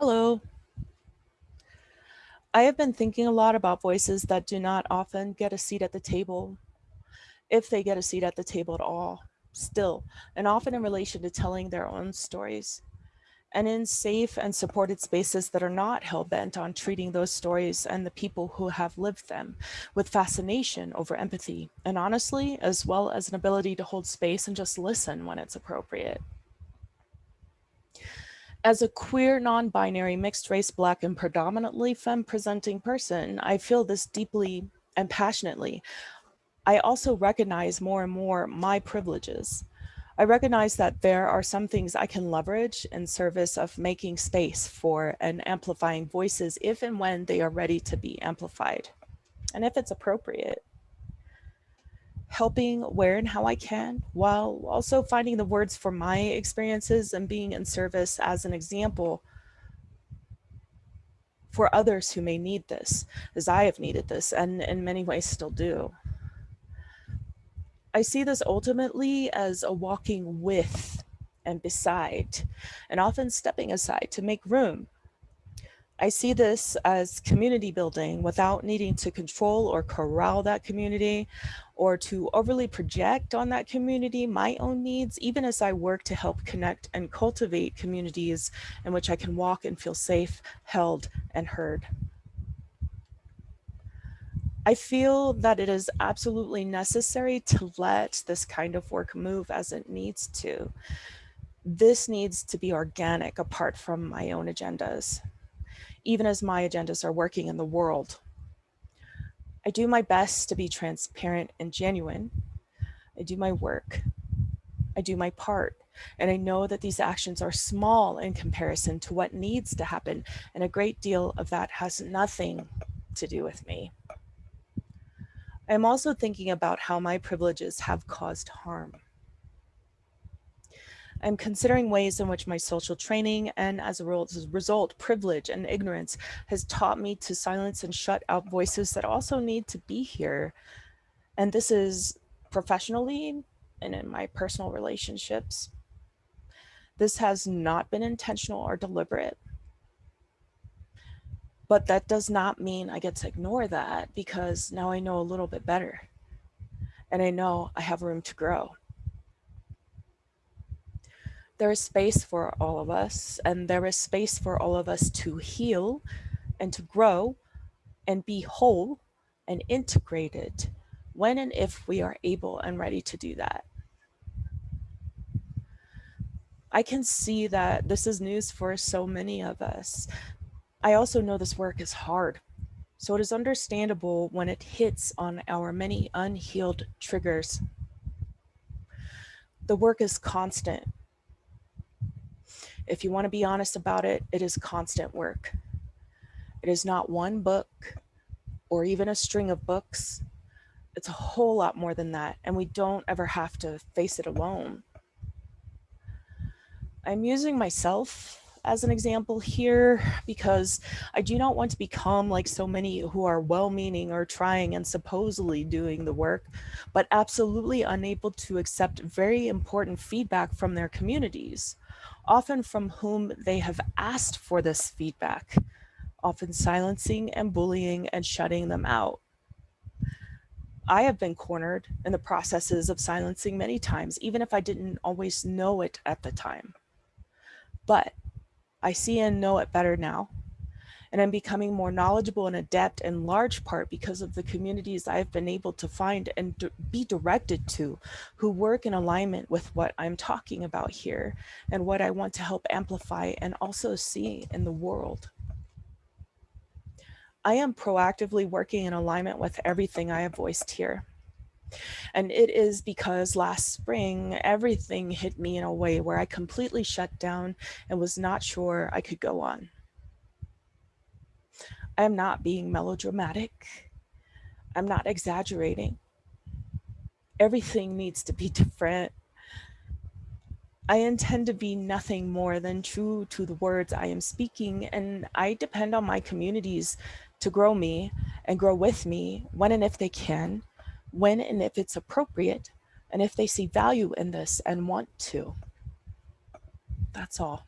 Hello. I have been thinking a lot about voices that do not often get a seat at the table, if they get a seat at the table at all, still, and often in relation to telling their own stories. And in safe and supported spaces that are not hell-bent on treating those stories and the people who have lived them with fascination over empathy, and honestly, as well as an ability to hold space and just listen when it's appropriate. As a queer, non-binary, mixed race, Black, and predominantly femme presenting person, I feel this deeply and passionately. I also recognize more and more my privileges. I recognize that there are some things I can leverage in service of making space for and amplifying voices if and when they are ready to be amplified, and if it's appropriate helping where and how I can, while also finding the words for my experiences and being in service as an example for others who may need this, as I have needed this, and in many ways still do. I see this ultimately as a walking with and beside, and often stepping aside to make room I see this as community building without needing to control or corral that community or to overly project on that community my own needs, even as I work to help connect and cultivate communities in which I can walk and feel safe, held, and heard. I feel that it is absolutely necessary to let this kind of work move as it needs to. This needs to be organic apart from my own agendas even as my agendas are working in the world. I do my best to be transparent and genuine. I do my work. I do my part. And I know that these actions are small in comparison to what needs to happen. And a great deal of that has nothing to do with me. I'm also thinking about how my privileges have caused harm. I'm considering ways in which my social training and as a result, privilege and ignorance has taught me to silence and shut out voices that also need to be here. And this is professionally and in my personal relationships. This has not been intentional or deliberate. But that does not mean I get to ignore that because now I know a little bit better. And I know I have room to grow there is space for all of us and there is space for all of us to heal and to grow and be whole and integrated when and if we are able and ready to do that. I can see that this is news for so many of us. I also know this work is hard. So it is understandable when it hits on our many unhealed triggers. The work is constant if you want to be honest about it, it is constant work. It is not one book or even a string of books. It's a whole lot more than that. And we don't ever have to face it alone. I'm using myself as an example here because I do not want to become like so many who are well-meaning or trying and supposedly doing the work, but absolutely unable to accept very important feedback from their communities often from whom they have asked for this feedback, often silencing and bullying and shutting them out. I have been cornered in the processes of silencing many times, even if I didn't always know it at the time. But I see and know it better now and I'm becoming more knowledgeable and adept in large part because of the communities I've been able to find and be directed to who work in alignment with what I'm talking about here and what I want to help amplify and also see in the world. I am proactively working in alignment with everything I have voiced here. And it is because last spring, everything hit me in a way where I completely shut down and was not sure I could go on. I'm not being melodramatic. I'm not exaggerating. Everything needs to be different. I intend to be nothing more than true to the words I am speaking, and I depend on my communities to grow me and grow with me when and if they can, when and if it's appropriate, and if they see value in this and want to. That's all.